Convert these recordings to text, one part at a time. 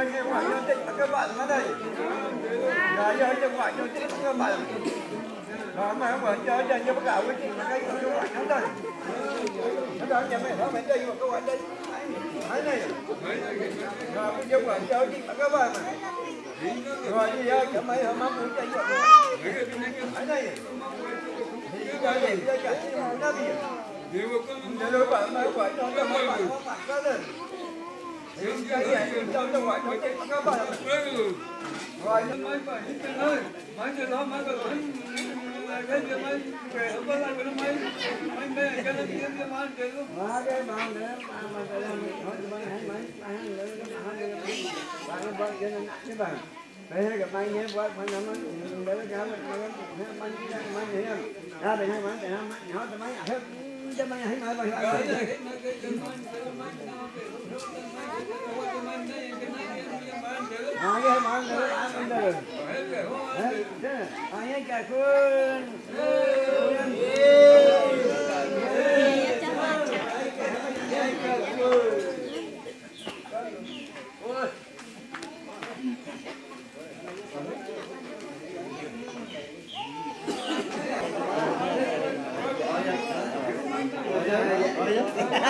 Mình nghe ngoại cho tích các bạn ở đây. Là giờ cho ngoại cho tích các bạn. Rồi mà không phải cho cho cho bắt đầu với chị mà cái cho ngoại không đây. Nó đó nhà mẹ nó mẹ đây mà các bạn đây. Thấy này. Rồi bây giờ ngoại cho chị các bạn. Rồi bây giờ cho mấy hôm mắm muốn chạy vào. Thấy này. Thì cho vậy cho chạy nó đi. Nếu mà bạn mấy bạn không bạn cho cho các bạn. Bạn bạn mà cái làm bạn nhé bạn bạn nó để cái cái bạn bạn cái bạn nhé. Ra đây hai bạn để hai bạn hỏi mấy hết cho mấy hãy nói bạn. À cái bạn để bạn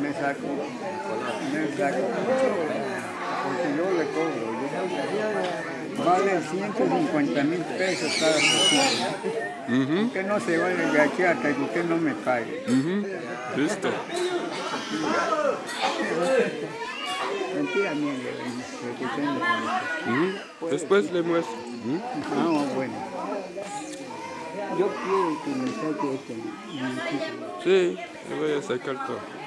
Me saco, me saco, porque yo le cobro, yo vale 150 mil pesos cada persona. Usted no se vale de aquí hasta que usted no me pague. Listo. Mentira mía, le le conoce. Ujú. Después le muestro. Ah, bueno. Yo quiero que me saque municipio. Sí, le voy a sacar todo.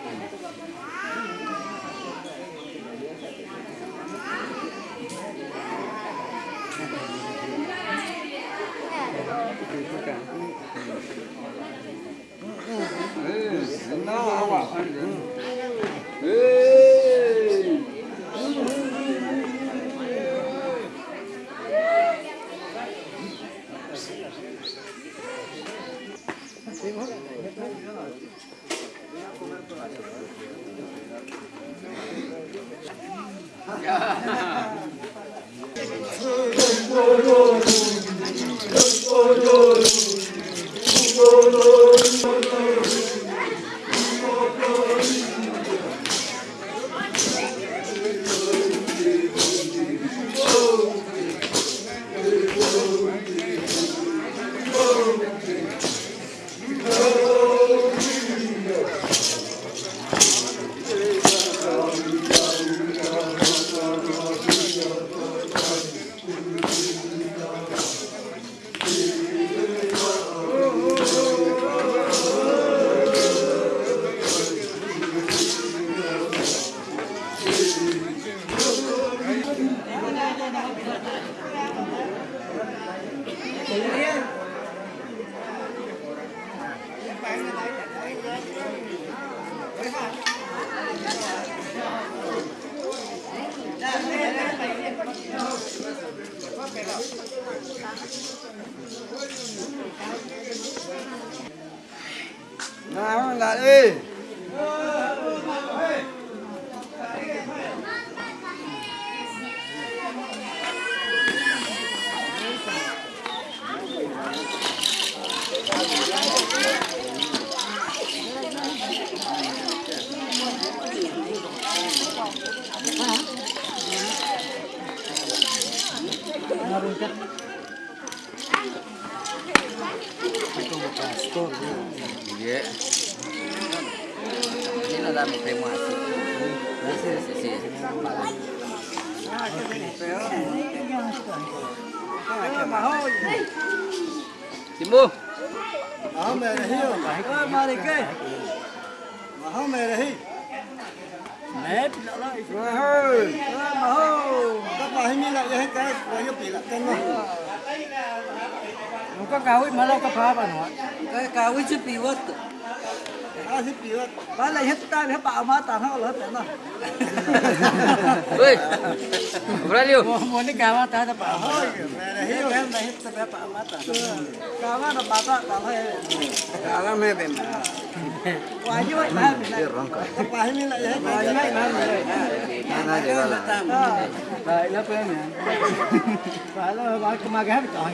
Iya. Ini ada kremasi. Sì, sì, sì. Simbu. Ờ mẹ hiểu. Ờ mà đi kê. Mà không hơi mà hô các bà hình lại là cái cái cái bị lại là cái nó có cao ít mà nó có phá bà nó, Cái cao với chút bị vớt à giúp gì đó bà lại hết tay hết bạo mà tàn hết lớn nó Oi. Beralio. muốn đi cao mà tàn hết bạo thôi này hiểu em này hết tập bả mà ta cao mà nó bạo đó tàn hết à làm hết em quá như vậy mà các bà hình như là cái quá như vậy mà Mana dia lah. Đấy, lớp em nè. Phải là bà mà ghép trời.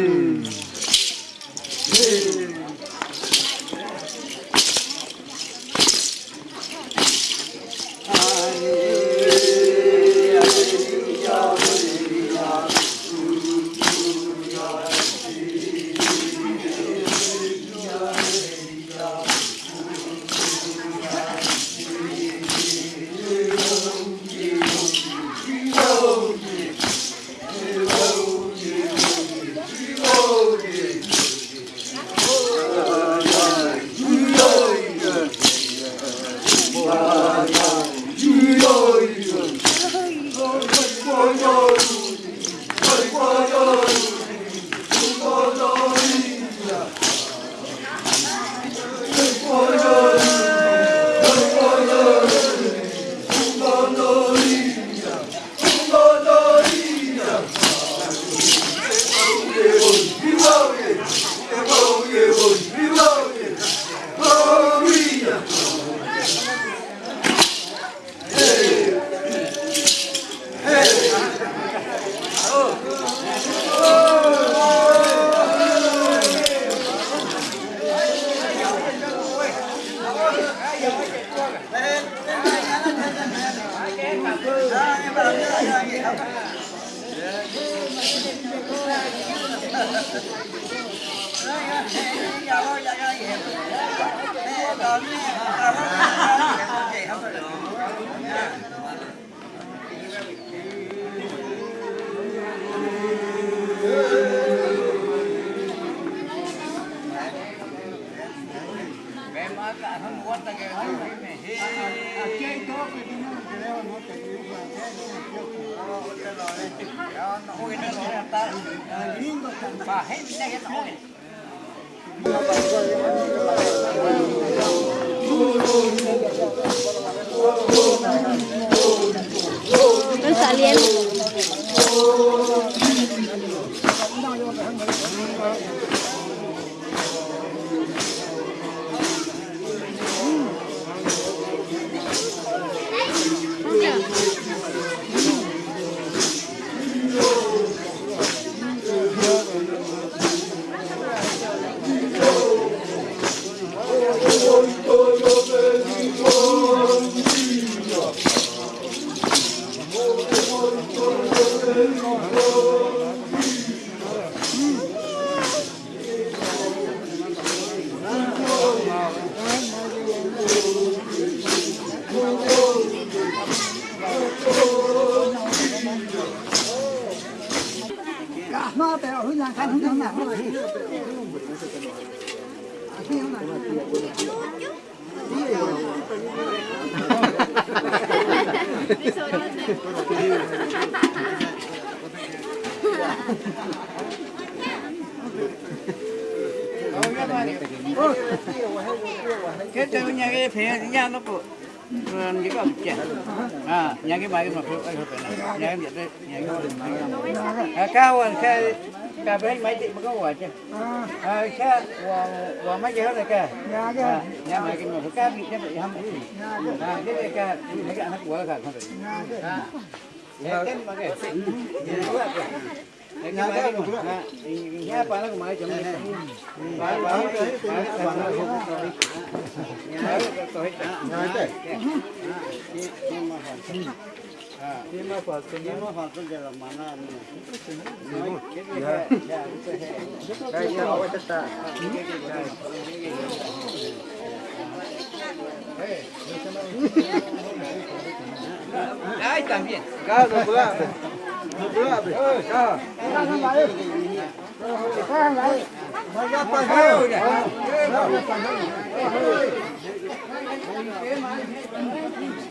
cái từ nhà cái phía nhà nó có những cái à nhà cái bài cái mà phải phải nhà cái vậy nhà cái cao hơn cái cái bên mấy chị mà có quả chứ à cái quả quả mấy cái này cái nhà cái nhà mấy cái mà cái bị cái bị hâm à cái cái cái mấy cái ăn quả cả không phải à cái mà cái Nhà cái mà nhà pa lang mai chấm này. Ba ba ba ba Nhà cái to hết. Nhà cái. Ini mah foto, ini mah foto dalam mana ni? Ya,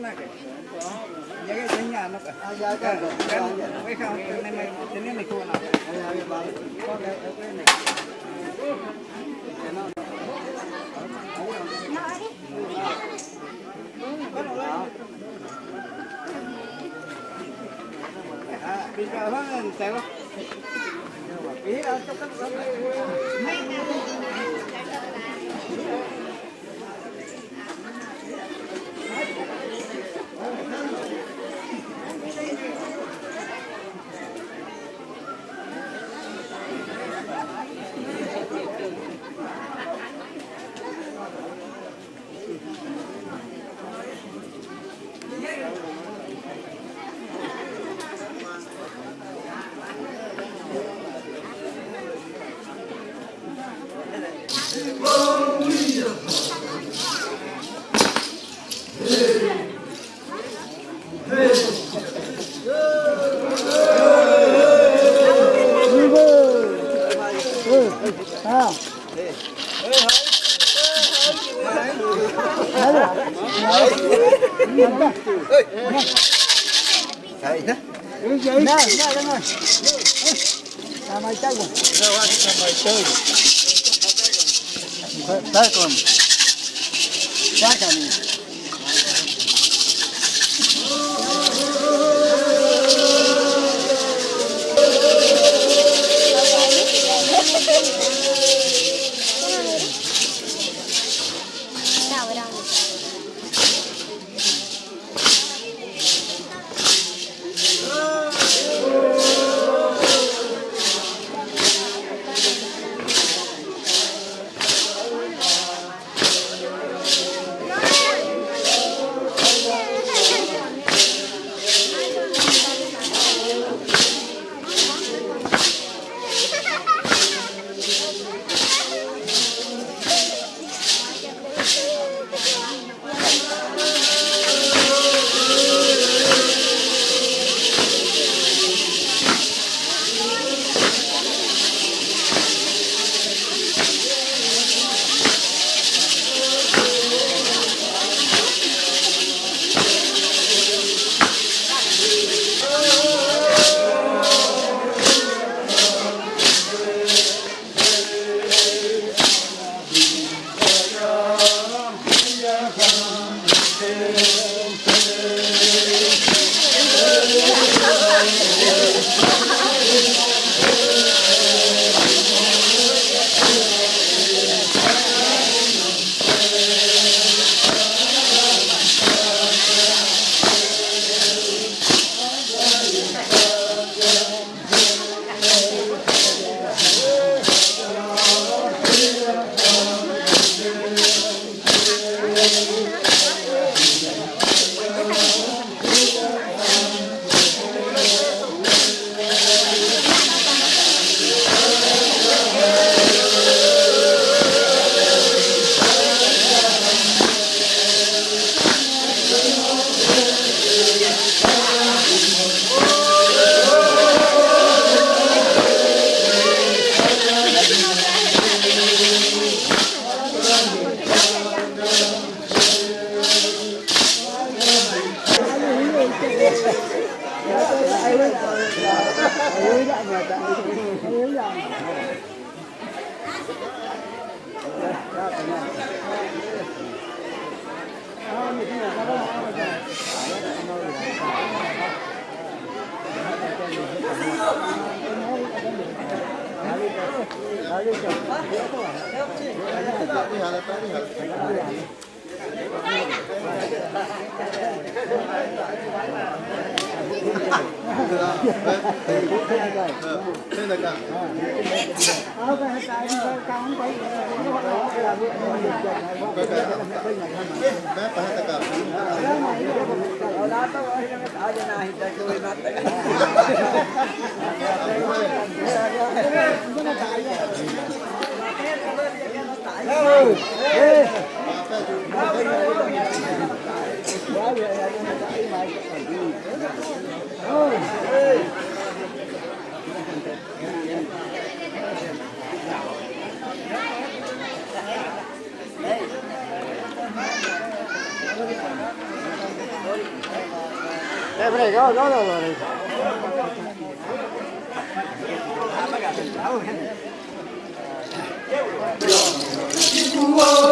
Chết tay con này kìa. Nhà cái trên nhà nó kìa. Cái cái không, cái này mày, cái này mày thua nào. À, đi vào hơn tay không? Ý là cho các Đào Đây, đây, đó, đó, đó, rồi.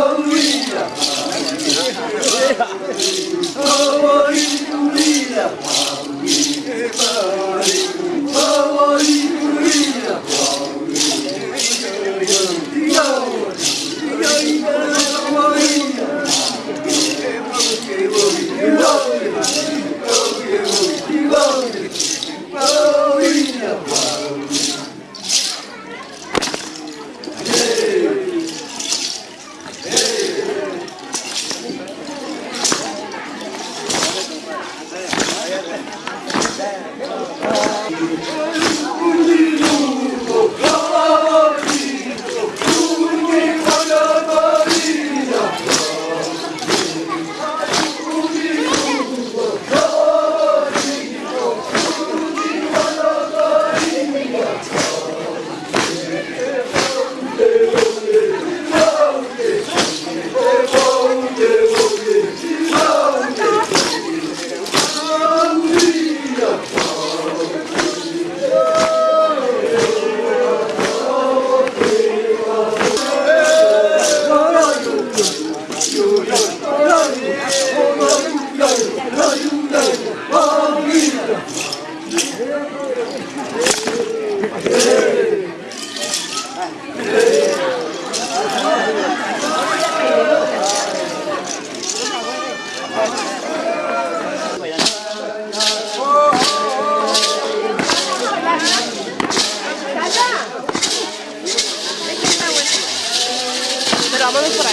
Mamma mi farà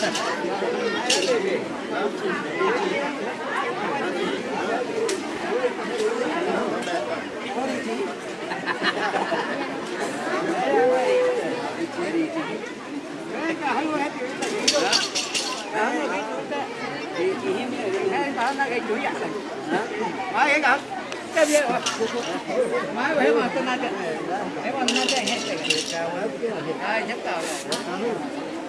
Hãy subscribe cho kênh Ghiền Mì Gõ Để không bỏ lỡ những video hấp dẫn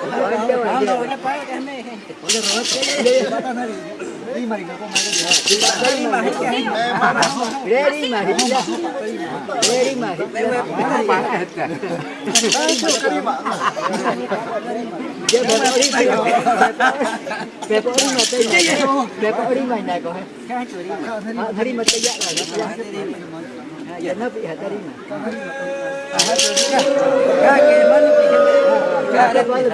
giờ Ai प्यारे पल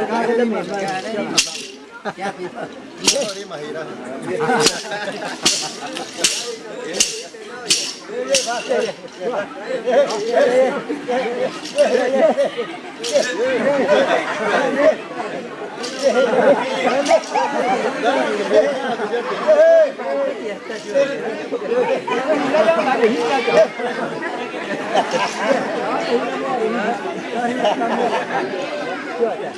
Hãy subscribe cho kênh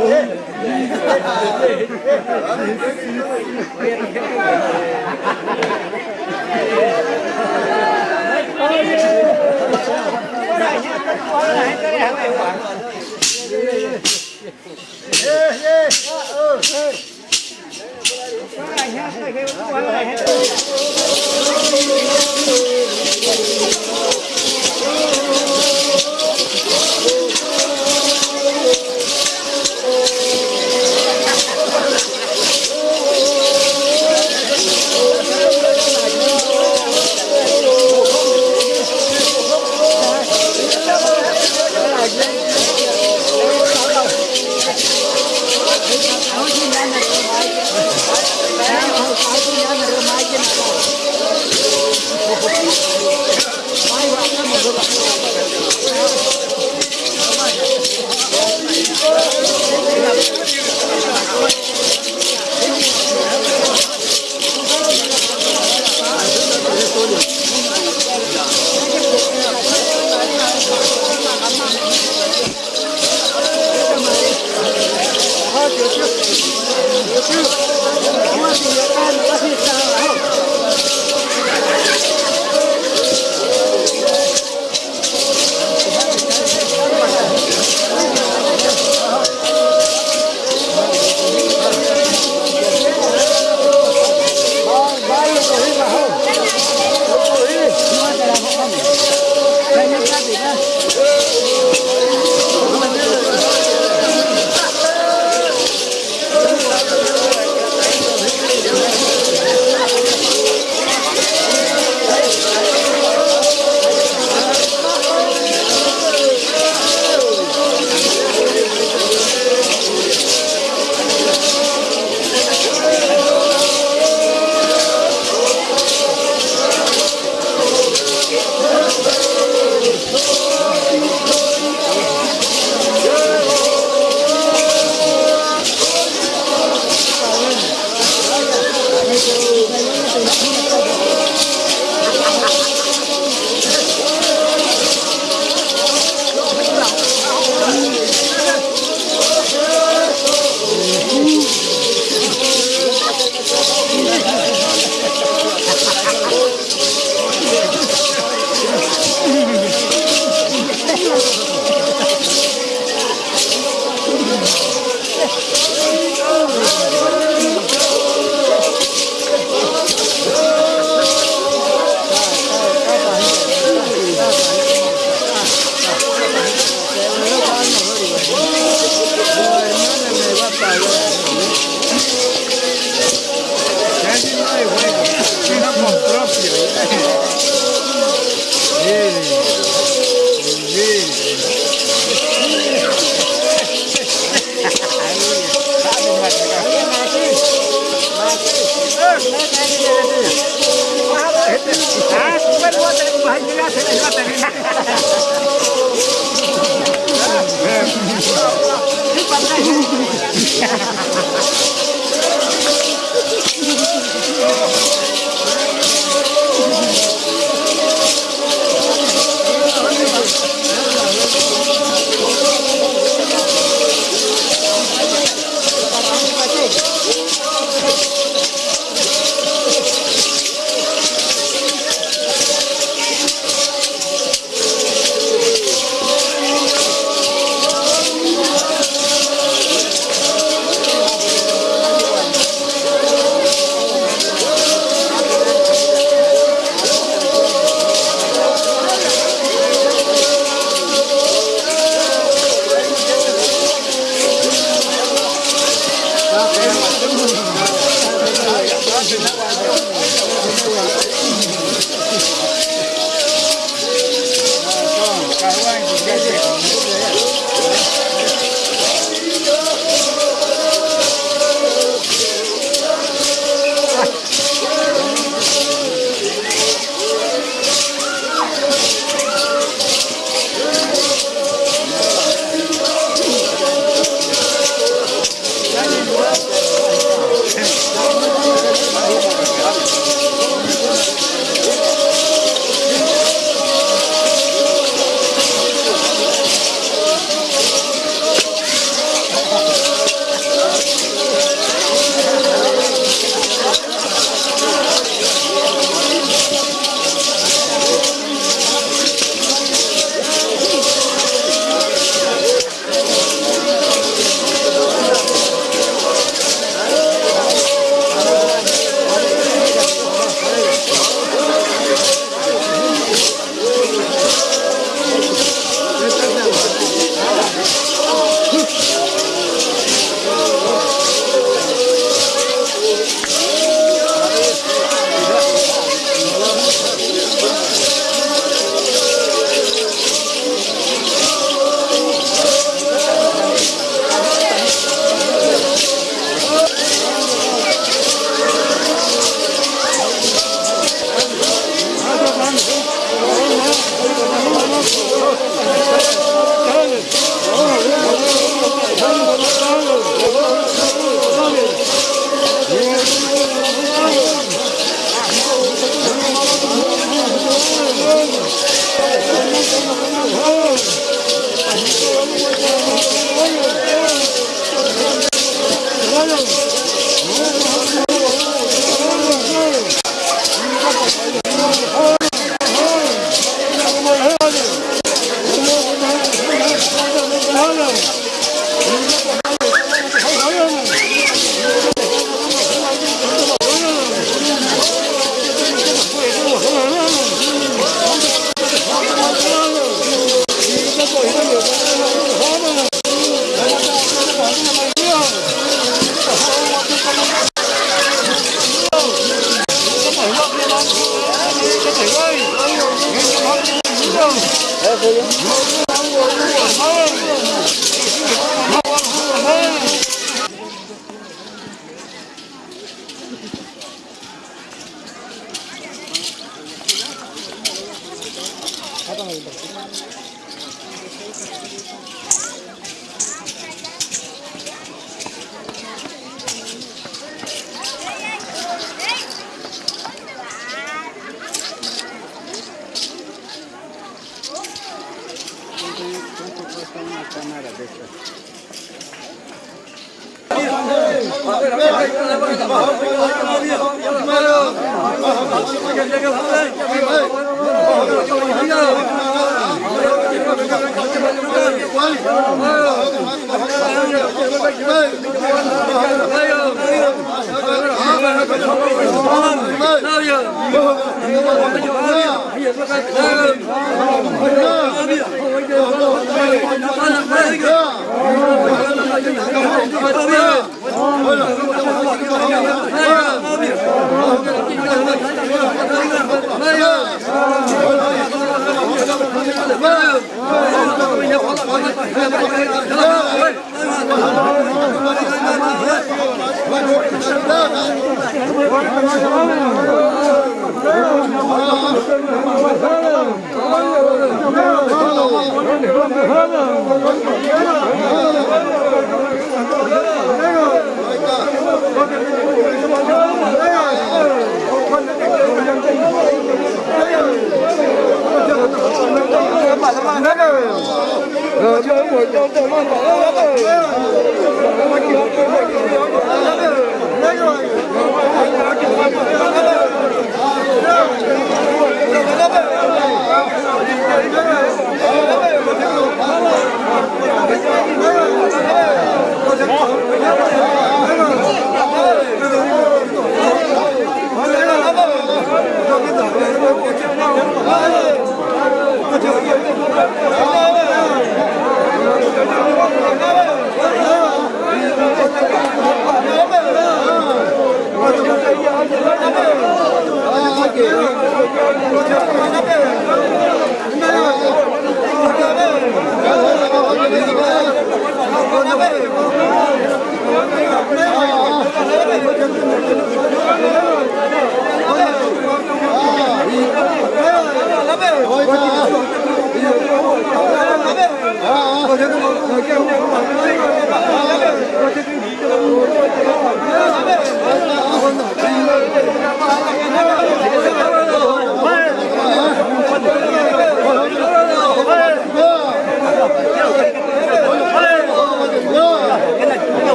Ghiền Mì Gõ Để không bỏ lỡ Hãy subscribe cho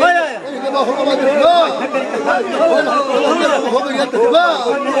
Vaya! ما هو ما بيرضى هو بيرضى ما هو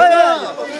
Hey!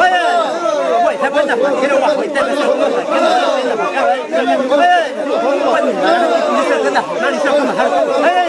ويا Hey!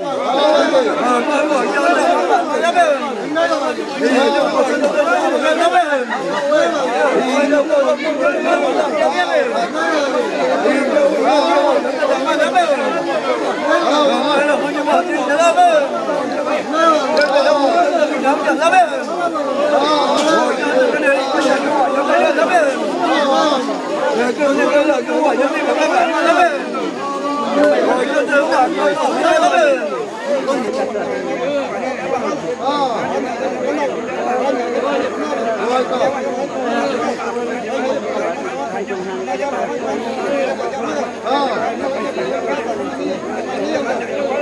bà họ cái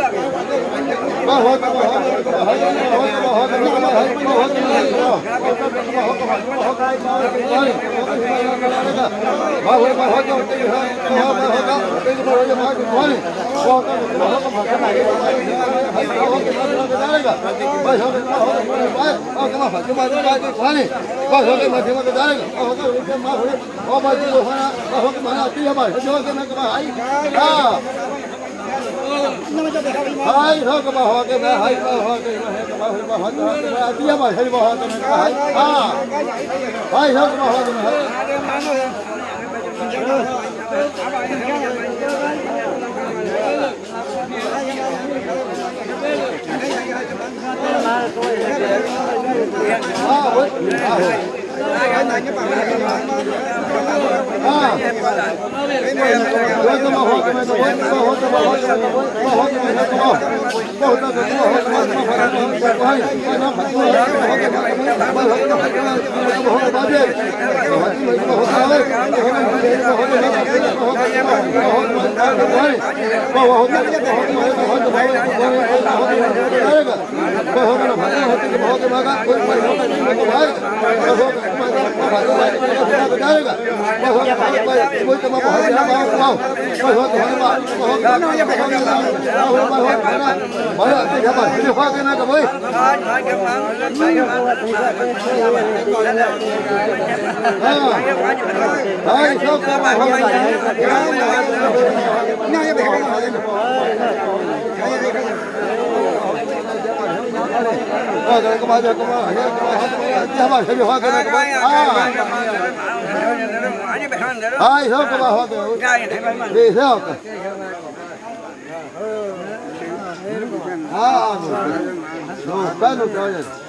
này hai bà họ cái này các bà họ bà họ cái này tia mà hai bà họ cái này, hai à hai thôi các bà họ cái này à vậy à hai thôi các bà họ cái đi theo à rồi bao nó cho rồi nhà cái à à cái nhà cái không cái máy cái bà bây giờ cái bà cái bà cái nhà cái nhỏ làm mất Ini agak macam Ah, meu Deus. Não, pé no trás.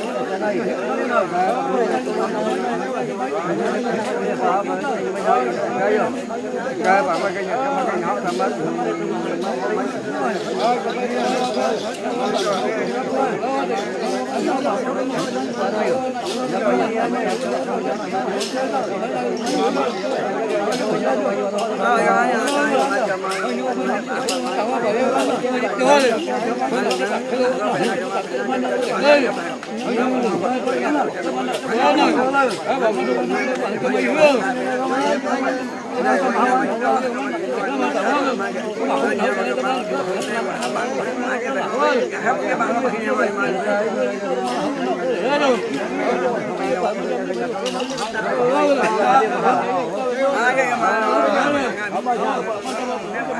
Hãy subscribe cho kênh Ghiền Mì Gõ Để không bỏ lỡ những video hấp dẫn Hãy subscribe cho kênh Ghiền Mì Gõ Để không bỏ lỡ những video hấp dẫn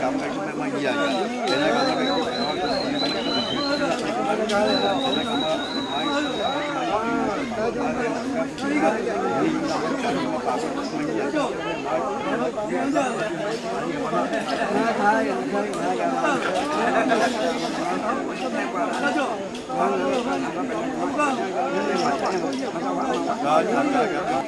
cầm cái cái mấy gì vậy?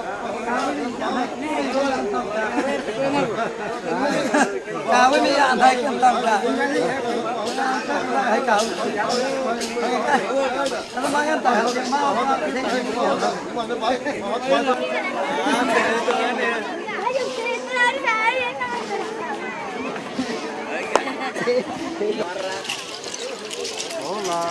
Cao với mi ăn thấy cầm tầm cả. Thấy cầm. Nó mang ăn tầm rồi mau mà cái thế này. Hola.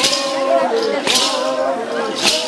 Oh, my God.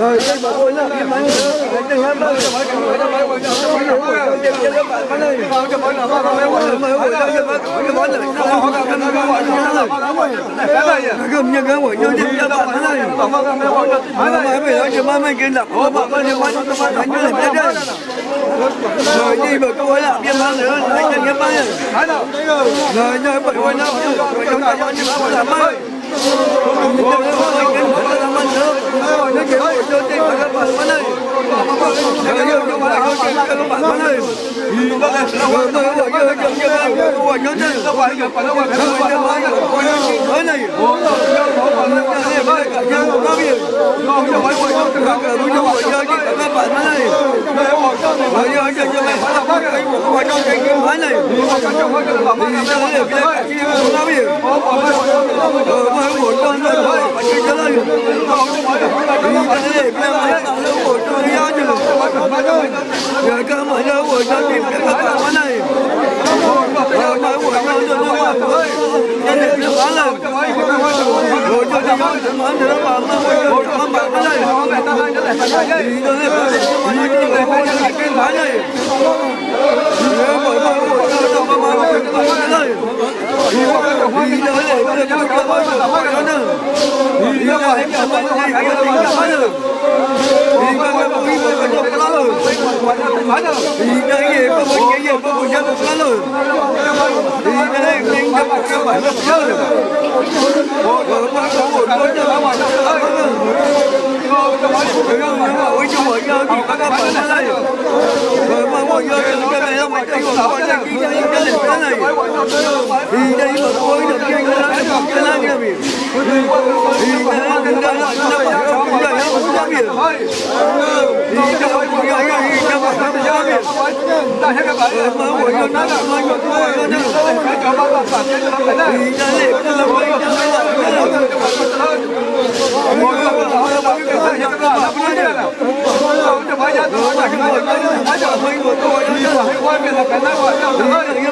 rồi đây bà tôi nhá cái máy đánh đừng em đâu rồi đi bà câu ấy là biên bán nữa anh nhận nghiệp bán rồi bán đâu rồi nhờ bảy quay đâu rồi chúng ta bao nhiêu bán là bán Hãy subscribe cho kênh Ghiền Mì Gõ Để không bỏ lỡ những video hấp dẫn bạn subscribe cho kênh Ghiền bạn Gõ Để bạn bỏ lỡ những video hấp dẫn nó cho cho các bạn bạn nó là cái chị nó biết ờ mà của cho nó cho nó Giờ cơ mà nó của cho tìm cái các bạn này lên này thì đây mà tôi được kinh là cái gì? Cái này kia biển thì cái này cái này là cái này cái này là cái biển thì cái này cái này cái này cái này cái biển mà của nó nó là nó nó nó nó thì cái này cái này Hãy subscribe cho kênh Ghiền Mì Gõ Để không bỏ lỡ những video hấp dẫn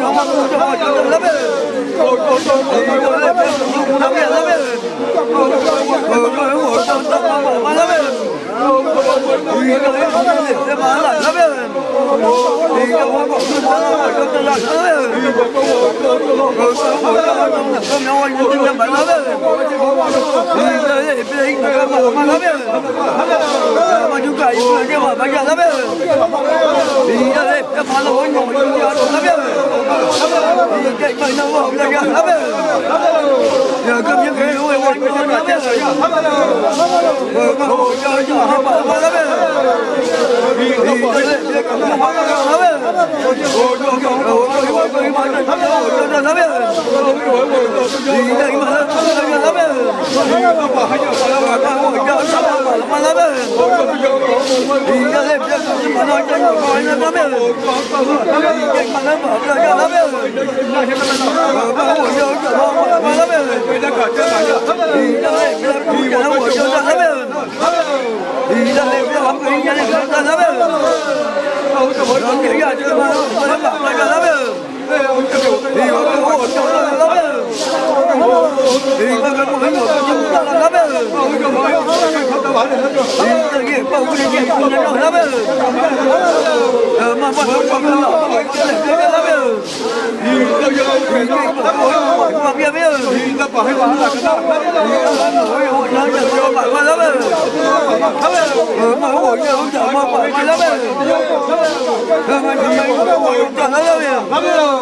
lắm Hãy subscribe cho kênh Ghiền Mì Gõ Để không bỏ lỡ những video hấp dẫn İlahi Hãy subscribe cho kênh Ghiền Mì Gõ Để không bỏ lỡ những video hấp dẫn Hãy subscribe cho kênh Ghiền Mì Gõ Để không bỏ lỡ những video hấp dẫn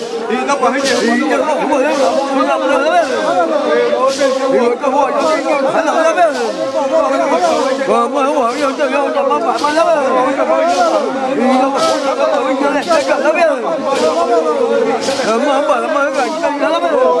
你那管黑钱，你那不能不能不能，你我干活要干干干干干。我我我我要要要干嘛干嘛的，你干嘛干嘛的，干嘛干嘛的，干嘛干嘛的，干嘛干嘛的，干嘛干嘛的。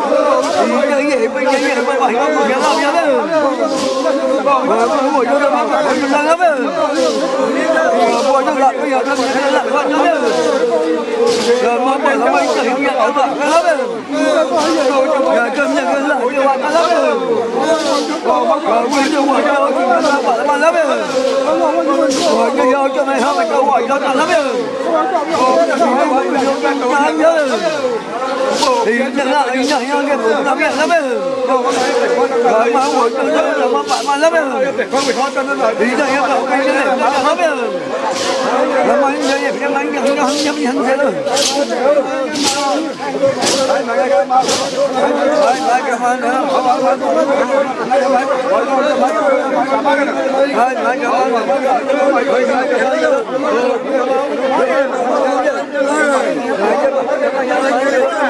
Hãy subscribe cho kênh Ghiền Mì Gõ Để không bỏ lỡ những video hấp dẫn Đến chẳng hạn anh chẳng nhau gần lắm hiện lắm ấy. Đấy mà không muốn nữa là mà bạn mà lắm ấy. Đi đây em bảo cái này mà lắm ấy. Là mà anh đây em anh chẳng nhau nhắm nhắm thế rồi. Hãy subscribe cho kênh Ghiền Mì Gõ Để không bỏ lỡ những video hấp dẫn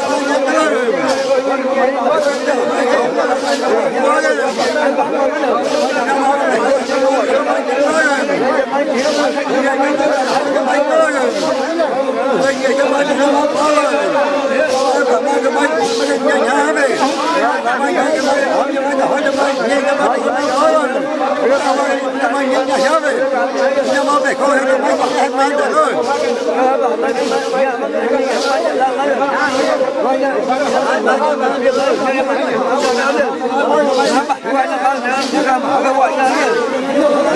Thank you. Hãy subscribe cho kênh Ghiền Mì Gõ Để không bỏ lỡ những video hấp dẫn Hả?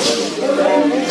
Yeah.